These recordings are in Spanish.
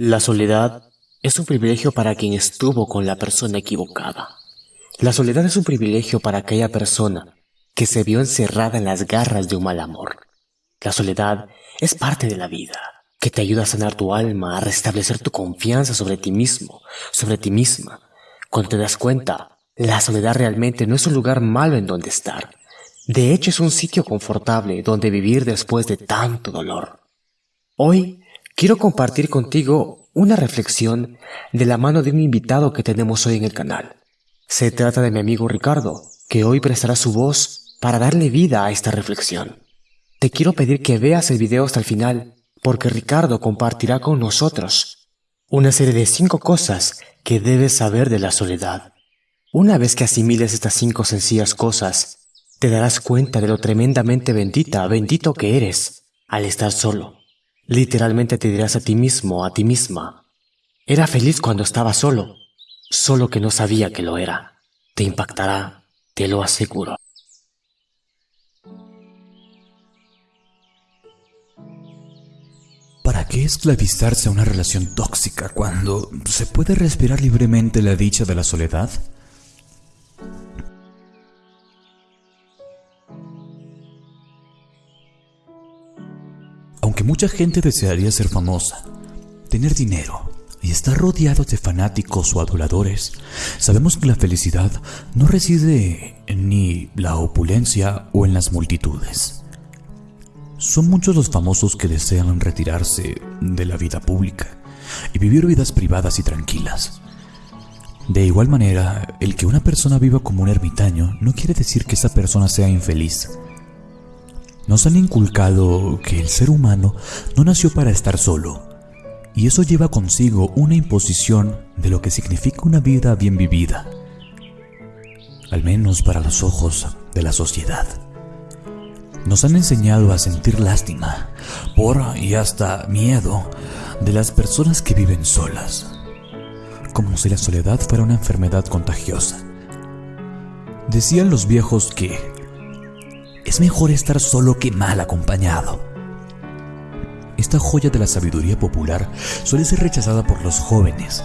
La soledad es un privilegio para quien estuvo con la persona equivocada. La soledad es un privilegio para aquella persona que se vio encerrada en las garras de un mal amor. La soledad es parte de la vida, que te ayuda a sanar tu alma, a restablecer tu confianza sobre ti mismo, sobre ti misma. Cuando te das cuenta, la soledad realmente no es un lugar malo en donde estar. De hecho, es un sitio confortable donde vivir después de tanto dolor. Hoy quiero compartir contigo una reflexión de la mano de un invitado que tenemos hoy en el canal. Se trata de mi amigo Ricardo, que hoy prestará su voz para darle vida a esta reflexión. Te quiero pedir que veas el video hasta el final, porque Ricardo compartirá con nosotros una serie de cinco cosas que debes saber de la soledad. Una vez que asimiles estas cinco sencillas cosas, te darás cuenta de lo tremendamente bendita, bendito que eres al estar solo. Literalmente te dirás a ti mismo, a ti misma, era feliz cuando estaba solo, solo que no sabía que lo era. Te impactará, te lo aseguro. ¿Para qué esclavizarse a una relación tóxica cuando se puede respirar libremente la dicha de la soledad? Aunque mucha gente desearía ser famosa, tener dinero y estar rodeado de fanáticos o adoradores, sabemos que la felicidad no reside en la opulencia o en las multitudes. Son muchos los famosos que desean retirarse de la vida pública y vivir vidas privadas y tranquilas. De igual manera, el que una persona viva como un ermitaño no quiere decir que esa persona sea infeliz. Nos han inculcado que el ser humano no nació para estar solo, y eso lleva consigo una imposición de lo que significa una vida bien vivida, al menos para los ojos de la sociedad. Nos han enseñado a sentir lástima por y hasta miedo de las personas que viven solas, como si la soledad fuera una enfermedad contagiosa. Decían los viejos que es mejor estar solo que mal acompañado. Esta joya de la sabiduría popular suele ser rechazada por los jóvenes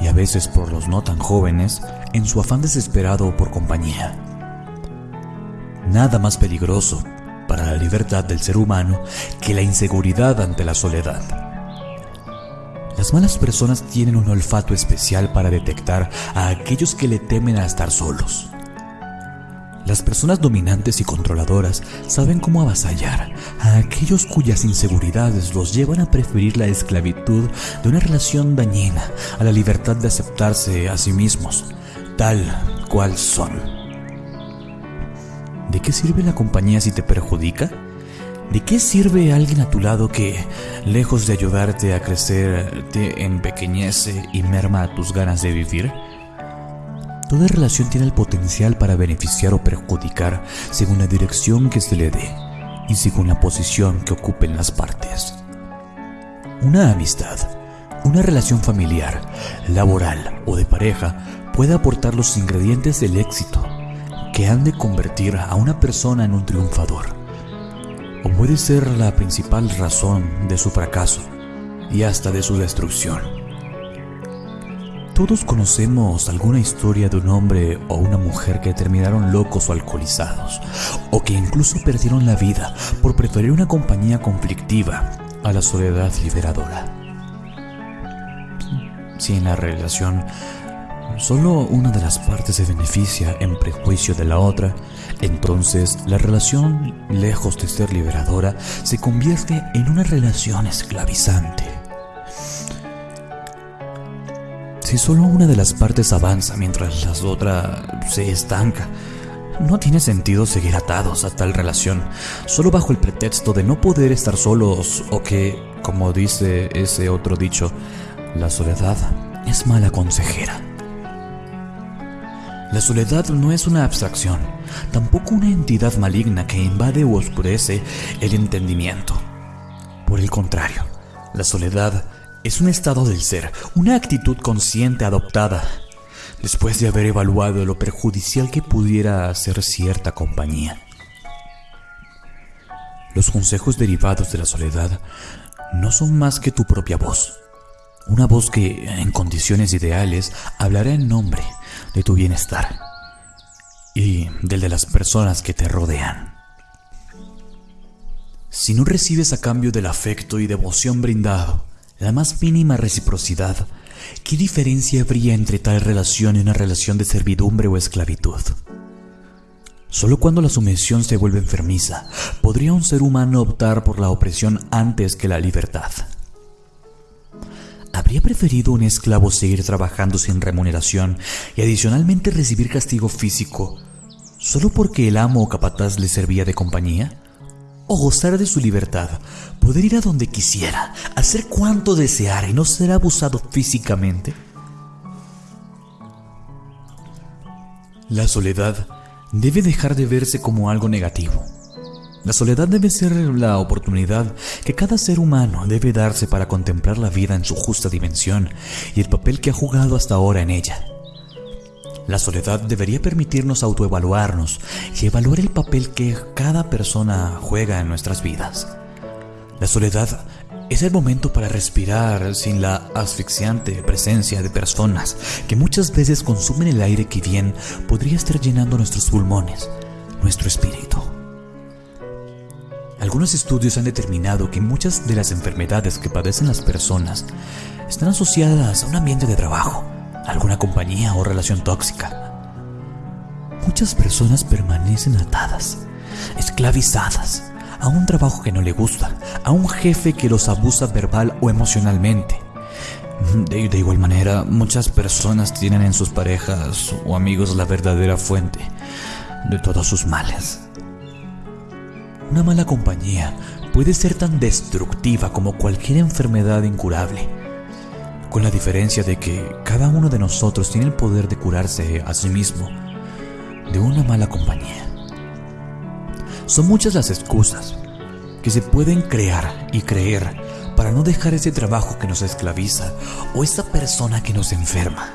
y a veces por los no tan jóvenes en su afán desesperado por compañía. Nada más peligroso para la libertad del ser humano que la inseguridad ante la soledad. Las malas personas tienen un olfato especial para detectar a aquellos que le temen a estar solos. Las personas dominantes y controladoras saben cómo avasallar a aquellos cuyas inseguridades los llevan a preferir la esclavitud de una relación dañina a la libertad de aceptarse a sí mismos, tal cual son. ¿De qué sirve la compañía si te perjudica? ¿De qué sirve alguien a tu lado que, lejos de ayudarte a crecer, te empequeñece y merma tus ganas de vivir? Toda relación tiene el potencial para beneficiar o perjudicar según la dirección que se le dé y según la posición que ocupen las partes. Una amistad, una relación familiar, laboral o de pareja puede aportar los ingredientes del éxito que han de convertir a una persona en un triunfador. O puede ser la principal razón de su fracaso y hasta de su destrucción. Todos conocemos alguna historia de un hombre o una mujer que terminaron locos o alcoholizados, o que incluso perdieron la vida por preferir una compañía conflictiva a la soledad liberadora. Si en la relación solo una de las partes se beneficia en prejuicio de la otra, entonces la relación, lejos de ser liberadora, se convierte en una relación esclavizante. Si solo una de las partes avanza mientras la otra se estanca, no tiene sentido seguir atados a tal relación, solo bajo el pretexto de no poder estar solos o que, como dice ese otro dicho, la soledad es mala consejera. La soledad no es una abstracción, tampoco una entidad maligna que invade o oscurece el entendimiento. Por el contrario, la soledad es un estado del ser, una actitud consciente adoptada, después de haber evaluado lo perjudicial que pudiera ser cierta compañía. Los consejos derivados de la soledad no son más que tu propia voz, Una voz que, en condiciones ideales, hablará en nombre de tu bienestar y del de las personas que te rodean. Si no recibes a cambio del afecto y devoción brindado la más mínima reciprocidad, ¿qué diferencia habría entre tal relación y una relación de servidumbre o esclavitud? Solo cuando la sumisión se vuelve enfermiza, podría un ser humano optar por la opresión antes que la libertad. ¿Habría preferido un esclavo seguir trabajando sin remuneración y adicionalmente recibir castigo físico solo porque el amo o capataz le servía de compañía? ¿O gozar de su libertad, poder ir a donde quisiera, hacer cuanto deseara y no ser abusado físicamente? La soledad debe dejar de verse como algo negativo. La soledad debe ser la oportunidad que cada ser humano debe darse para contemplar la vida en su justa dimensión y el papel que ha jugado hasta ahora en ella. La soledad debería permitirnos autoevaluarnos y evaluar el papel que cada persona juega en nuestras vidas. La soledad es el momento para respirar sin la asfixiante presencia de personas que muchas veces consumen el aire que bien podría estar llenando nuestros pulmones, nuestro espíritu. Algunos estudios han determinado que muchas de las enfermedades que padecen las personas están asociadas a un ambiente de trabajo, alguna compañía o relación tóxica. Muchas personas permanecen atadas, esclavizadas, a un trabajo que no le gusta, a un jefe que los abusa verbal o emocionalmente. De, de, igual manera, muchas personas tienen en sus parejas o amigos la verdadera fuente de todos sus males. Una mala compañía puede ser tan destructiva como cualquier enfermedad incurable, con la diferencia de que cada uno de nosotros tiene el poder de curarse a sí mismo de una mala compañía. Son muchas las excusas que se pueden crear y creer para no dejar ese trabajo que nos esclaviza o esa persona que nos enferma.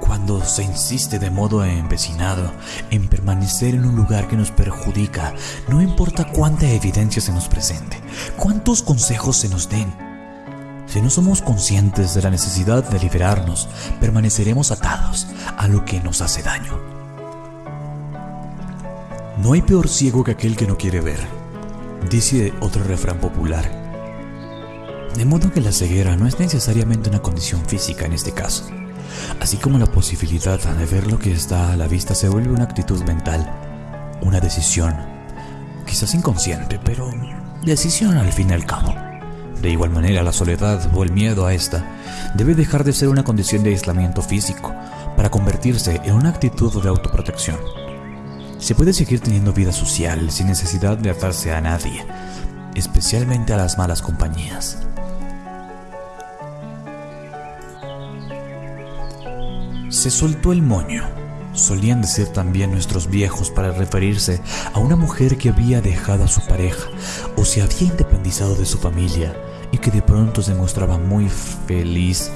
Cuando se insiste de modo empecinado en permanecer en un lugar que nos perjudica, no importa cuánta evidencia se nos presente, cuántos consejos se nos den, si no somos conscientes de la necesidad de liberarnos, permaneceremos atados a lo que nos hace daño. No hay peor ciego que aquel que no quiere ver, dice otro refrán popular. De modo que la ceguera no es necesariamente una condición física en este caso, así como la posibilidad de ver lo que está a la vista se vuelve una actitud mental, una decisión, quizás inconsciente, pero decisión al fin y al cabo. De igual manera, la soledad o el miedo a esta debe dejar de ser una condición de aislamiento físico para convertirse en una actitud de autoprotección. Se puede seguir teniendo vida social sin necesidad de atarse a nadie, especialmente a las malas compañías. Se soltó el moño, solían decir también nuestros viejos para referirse a una mujer que había dejado a su pareja o se había independizado de su familia y que de pronto se mostraba muy feliz,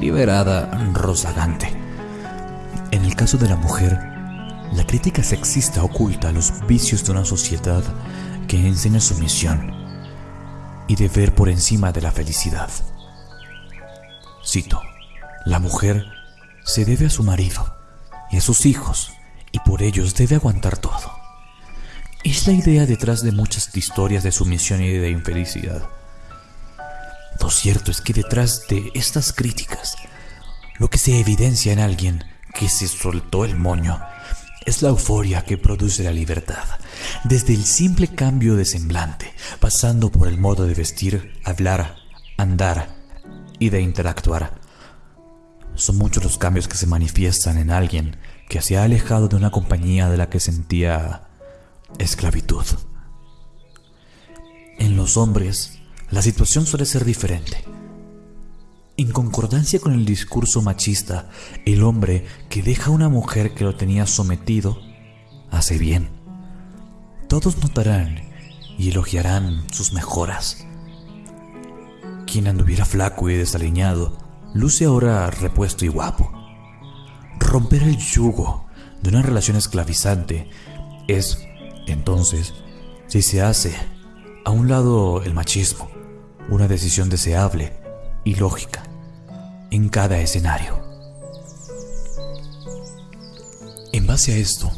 liberada, rozagante. En el caso de la mujer, la crítica sexista oculta los vicios de una sociedad que enseña sumisión y deber por encima de la felicidad. Cito, la mujer se debe a su marido y a sus hijos y por ellos debe aguantar todo. Es la idea detrás de muchas historias de sumisión y de infelicidad. Lo cierto es que detrás de estas críticas, lo que se evidencia en alguien que se soltó el moño es la euforia que produce la libertad, desde el simple cambio de semblante, pasando por el modo de vestir, hablar, andar y de interactuar. Son muchos los cambios que se manifiestan en alguien que se ha alejado de una compañía de la que sentía esclavitud. En los hombres, la situación suele ser diferente. En concordancia con el discurso machista, el hombre que deja a una mujer que lo tenía sometido hace bien. Todos notarán y elogiarán sus mejoras. Quien anduviera flaco y desaliñado, luce ahora repuesto y guapo. Romper el yugo de una relación esclavizante es, entonces, si se hace a un lado el machismo, una decisión deseable y lógica. en cada escenario. En base a esto,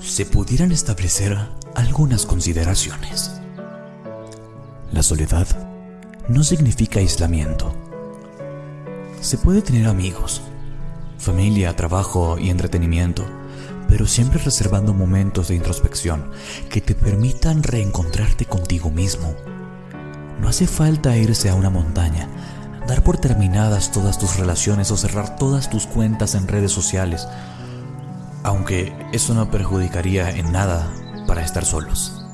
se pudieran establecer algunas consideraciones. La soledad no significa aislamiento. Se puede tener amigos, familia, trabajo y entretenimiento, pero siempre reservando momentos de introspección que te permitan reencontrarte contigo mismo. No hace falta irse a una montaña, dar por terminadas todas tus relaciones o cerrar todas tus cuentas en redes sociales, aunque eso no perjudicaría en nada para estar solos.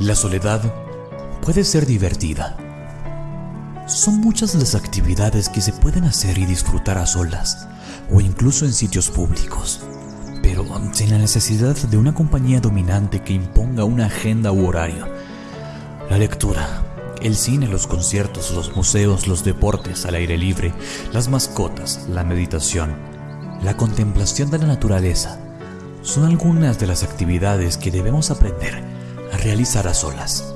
La soledad puede ser divertida. Son muchas las actividades que se pueden hacer y disfrutar a solas, o incluso en sitios públicos, pero sin la necesidad de una compañía dominante que imponga una agenda u horario. La lectura, el cine, los conciertos, los museos, los deportes al aire libre, las mascotas, la meditación, la contemplación de la naturaleza, son algunas de las actividades que debemos aprender a realizar a solas.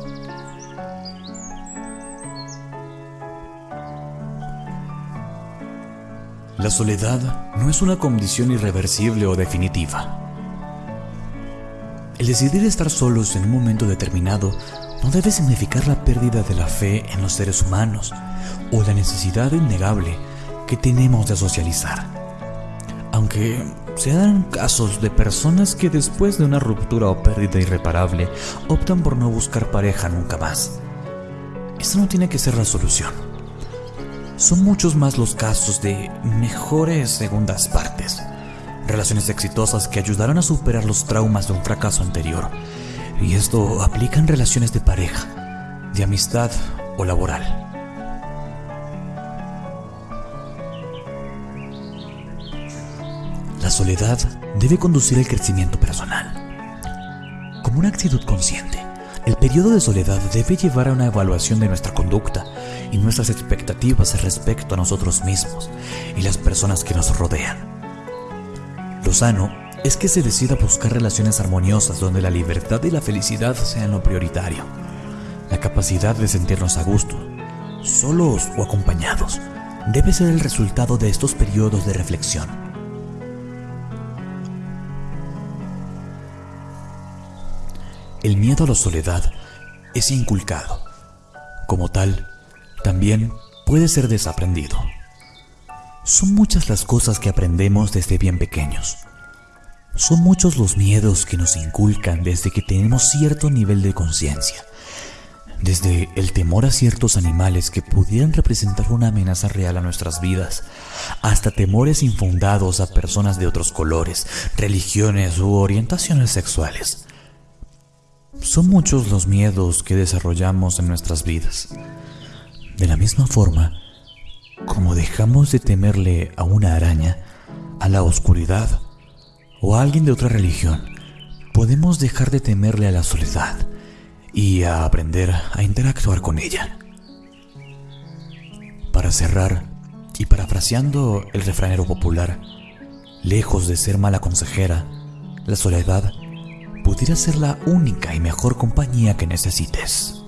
La soledad no es una condición irreversible o definitiva. El decidir estar solos en un momento determinado no debe significar la pérdida de la fe en los seres humanos o la necesidad innegable que tenemos de socializar. Aunque se dan casos de personas que después de una ruptura o pérdida irreparable optan por no buscar pareja nunca más. Esa no tiene que ser la solución. Son muchos más los casos de mejores segundas partes, relaciones exitosas que ayudaron a superar los traumas de un fracaso anterior. Y esto aplica en relaciones de pareja, de amistad o laboral. soledad debe conducir al crecimiento personal. Como una actitud consciente, el periodo de soledad debe llevar a una evaluación de nuestra conducta y nuestras expectativas respecto a nosotros mismos y las personas que nos rodean. Lo sano es que se decida buscar relaciones armoniosas donde la libertad y la felicidad sean lo prioritario. La capacidad de sentirnos a gusto, solos o acompañados, debe ser el resultado de estos periodos de reflexión el miedo a la soledad es inculcado. Como tal, también puede ser desaprendido. Son muchas las cosas que aprendemos desde bien pequeños. Son muchos los miedos que nos inculcan desde que tenemos cierto nivel de conciencia. Desde el temor a ciertos animales que pudieran representar una amenaza real a nuestras vidas, hasta temores infundados a personas de otros colores, religiones u orientaciones sexuales. Son muchos los miedos que desarrollamos en nuestras vidas. De la misma forma, como dejamos de temerle a una araña, a la oscuridad o a alguien de otra religión, podemos dejar de temerle a la soledad y a aprender a interactuar con ella. Para cerrar, y parafraseando el refranero popular, lejos de ser mala consejera, la soledad pudiera ser la única y mejor compañía que necesites.